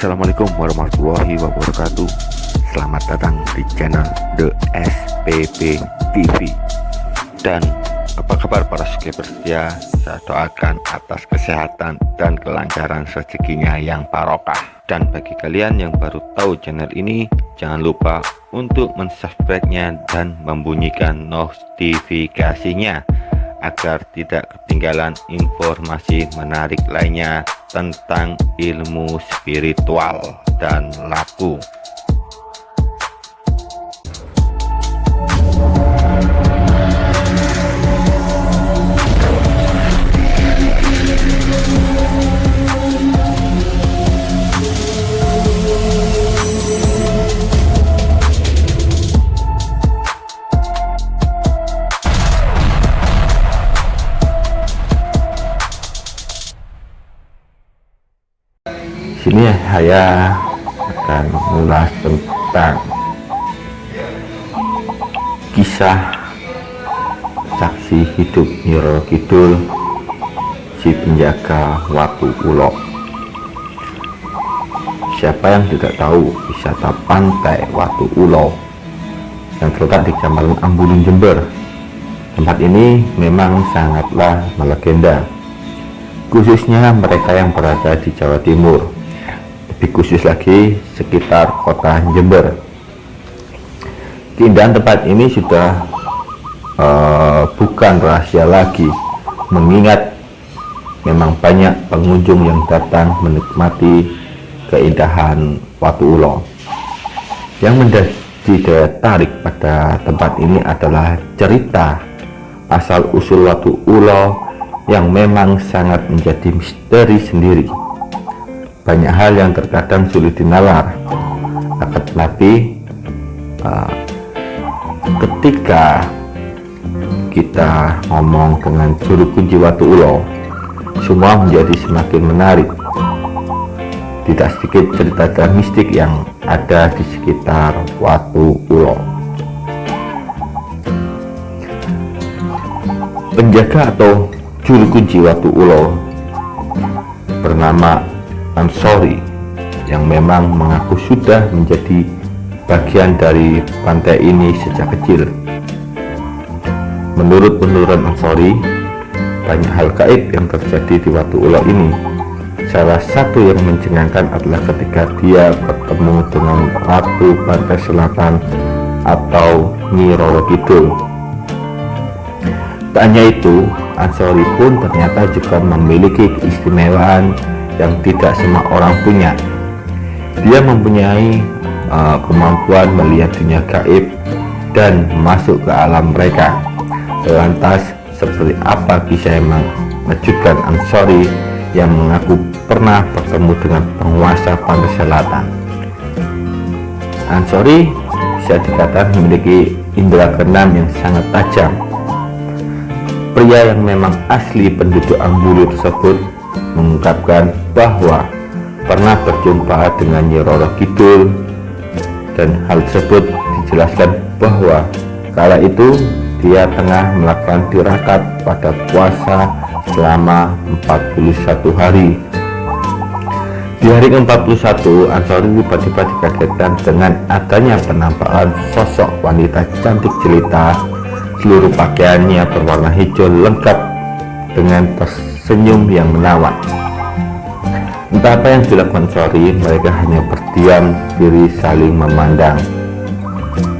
Assalamualaikum warahmatullahi wabarakatuh. Selamat datang di channel The SPP TV Dan apa kabar para subscriber setia Saya doakan atas kesehatan dan kelancaran rezekinya yang barokah. Dan bagi kalian yang baru tahu channel ini Jangan lupa untuk mensubscribe-nya dan membunyikan notifikasinya agar tidak ketinggalan informasi menarik lainnya tentang ilmu spiritual dan laku. Sini saya akan mengulas tentang kisah saksi hidup Nyiro Kidul si penjaga Watu Ulo. Siapa yang tidak tahu wisata pantai Watu Ulo yang terletak di Kecamatan Ambulun Jember? Tempat ini memang sangatlah melegenda. Khususnya mereka yang berada di Jawa Timur lebih khusus lagi sekitar kota Jember. Keindahan tempat ini sudah uh, bukan rahasia lagi mengingat memang banyak pengunjung yang datang menikmati keindahan Watu Ulo. Yang menjadi daya tarik pada tempat ini adalah cerita asal usul Watu Ulo yang memang sangat menjadi misteri sendiri banyak hal yang terkadang sulit dinalar. Akan tetapi uh, ketika kita ngomong dengan juru kunci Watu Ulo semua menjadi semakin menarik. Tidak sedikit cerita-cerita mistik yang ada di sekitar Watu Ulo. Penjaga atau juru kunci Watu Ulo bernama Ansori yang memang mengaku sudah menjadi bagian dari pantai ini sejak kecil. Menurut penurunan Ansori, banyak hal gaib yang terjadi di Watu Ulo ini. Salah satu yang mencengangkan adalah ketika dia bertemu dengan Ratu Pantai Selatan atau Nyi Roro Kidul. Tak hanya itu, Ansori pun ternyata juga memiliki keistimewaan yang tidak semua orang punya. Dia mempunyai uh, kemampuan melihat dunia gaib dan masuk ke alam mereka. Lantas seperti apa kisah yang mengejutkan Ansori yang mengaku pernah bertemu dengan penguasa pantai selatan? Ansori bisa dikatakan memiliki indera keenam yang sangat tajam. Pria yang memang asli penduduk Ambulu tersebut mengungkapkan bahwa pernah berjumpa dengan Nyi Kidul. Dan hal tersebut dijelaskan bahwa kala itu dia tengah melakukan tirakat pada puasa selama 41 hari. Di hari ke-41 Ansori tiba-tiba dikagetkan dengan adanya penampakan sosok wanita cantik jelita. Seluruh pakaiannya berwarna hijau lengkap dengan tersenyum yang menawan Entah apa yang dilakukan Sori, mereka hanya berdiam diri saling memandang.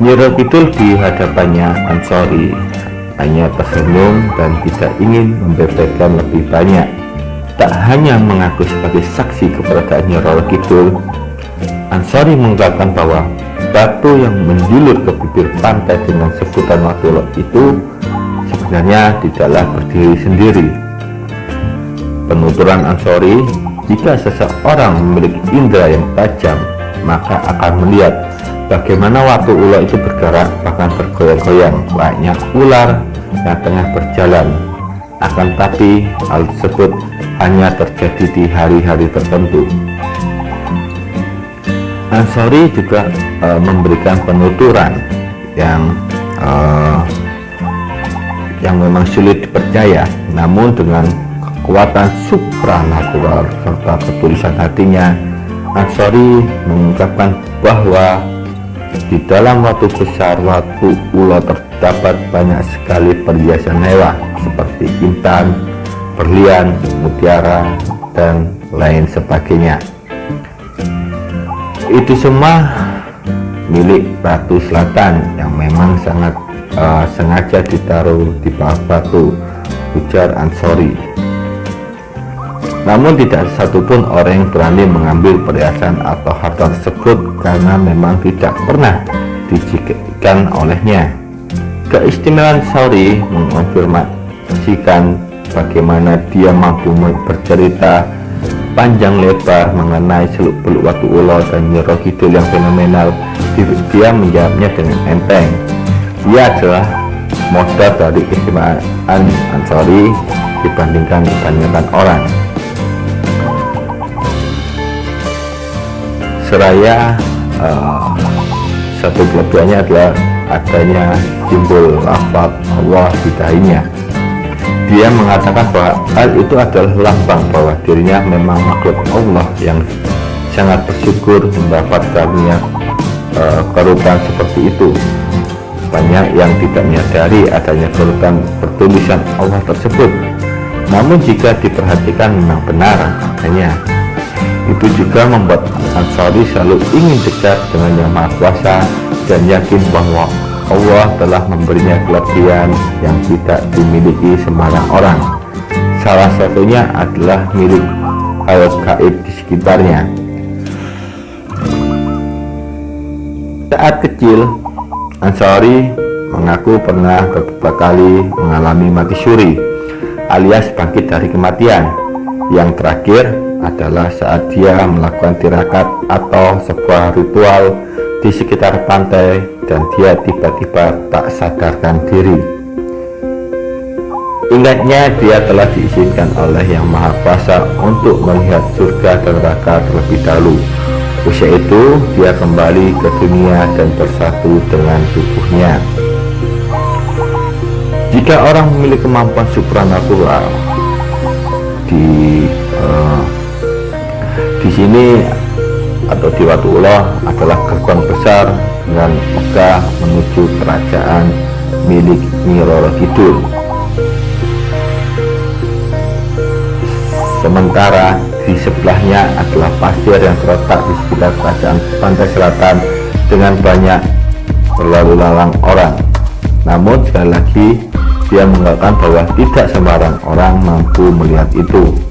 Nyiro Kidul di hadapannya Ansori hanya tersenyum dan tidak ingin membebaskan lebih banyak. Tak hanya mengaku sebagai saksi keberadaan Nyiro Kidul, Ansori mengungkapkan bahwa batu yang menjulur ke bibir pantai dengan sebutan Watulok itu sebenarnya tidaklah berdiri sendiri. Penuturan Ansori jika seseorang memiliki indera yang tajam, maka akan melihat bagaimana waktu ular itu bergerak bahkan bergoyang-goyang banyak ular yang tengah berjalan. Akan tapi hal tersebut hanya terjadi di hari-hari tertentu. Ansori juga e, memberikan penuturan yang e, yang memang sulit dipercaya, namun dengan kekuatan supranatural serta ketulisan hatinya Ansori mengungkapkan bahwa di dalam waktu besar waktu ulo terdapat banyak sekali perhiasan mewah seperti intan, berlian, mutiara, dan lain sebagainya. Itu semua milik Ratu Selatan yang memang sangat uh, sengaja ditaruh di bawah batu ujar Ansori namun tidak satupun orang yang berani mengambil perhiasan atau harta tersebut karena memang tidak pernah dijadikan olehnya. Keistimewaan Sauri mengonfirmasikan bagaimana dia mampu bercerita panjang lebar mengenai seluk beluk waktu ulo dan nyero kidul yang fenomenal. Dia menjawabnya dengan enteng. Dia adalah modal dari keistimewaan Ansori dibandingkan kebanyakan orang seraya uh, satu kelebihannya adalah adanya simbol lafaz Allah di dahinya dia mengatakan bahwa hal itu adalah lambang bahwa dirinya memang makhluk Allah yang sangat bersyukur mendapat karunia uh, kerutan seperti itu. Banyak yang tidak menyadari adanya kerutan pertulisan Allah tersebut. Namun jika diperhatikan memang benar adanya itu juga membuat Ansari selalu ingin dekat dengan Yang Maha Kuasa dan yakin bahwa Allah telah memberinya kelebihan yang tidak dimiliki sembarang orang. Salah satunya adalah milik hal gaib di sekitarnya. Saat kecil, Ansari mengaku pernah beberapa kali mengalami mati suri alias bangkit dari kematian. Yang terakhir adalah saat dia melakukan tirakat atau sebuah ritual di sekitar pantai dan dia tiba-tiba tak sadarkan diri. Ingatnya dia telah diizinkan oleh Yang Maha Kuasa untuk melihat surga dan neraka terlebih dahulu. Usia itu dia kembali ke dunia dan bersatu dengan tubuhnya. Jika orang memiliki kemampuan supranatural di di sini atau di Watullah adalah gerbang besar dengan megah menuju kerajaan milik Nyi Kidul. Sementara di sebelahnya adalah pasir yang terletak di sekitar kerajaan pantai selatan dengan banyak berlalu lalang orang. Namun sekali lagi dia mengatakan bahwa tidak sembarang orang mampu melihat itu.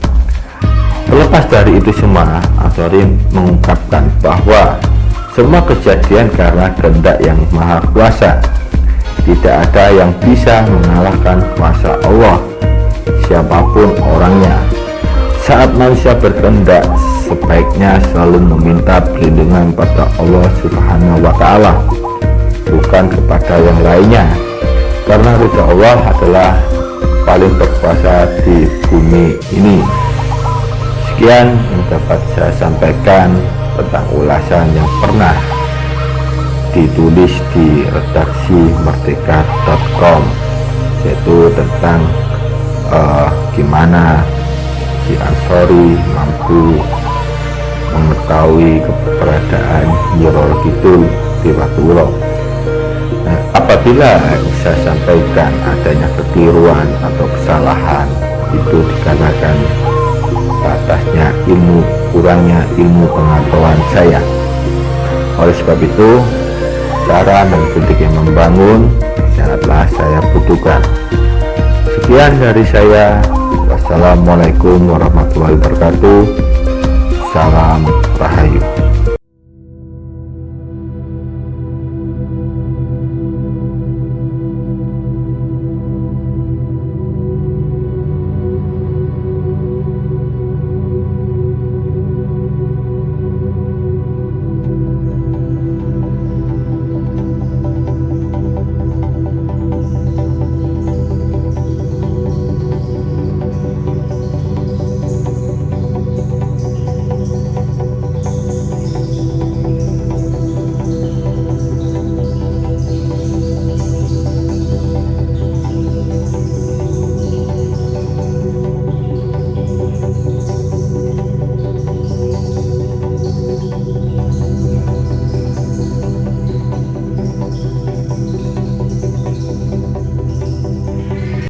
Terlepas dari itu semua, Asori mengungkapkan bahwa semua kejadian karena kehendak yang maha kuasa. Tidak ada yang bisa mengalahkan kuasa Allah, siapa pun orangnya. Saat manusia berkehendak, sebaiknya selalu meminta perlindungan pada Allah Subhanahu wa Ta'ala, bukan kepada yang lainnya, karena ridha Allah adalah paling berkuasa di bumi ini. Sekian yang dapat saya sampaikan tentang ulasan yang pernah ditulis di redaksi merdeka.com yaitu tentang uh, gimana si Ansori mampu mengetahui keberadaan Nyirol Kidul di Watulo nah, apabila saya sampaikan adanya kekeliruan atau kesalahan itu dikarenakan batasnya ilmu kurangnya ilmu pengetahuan saya. Oleh sebab itu cara dan kritik yang membangun sangatlah saya butuhkan. Sekian dari saya. Wassalamualaikum warahmatullahi wabarakatuh. Salam rahayu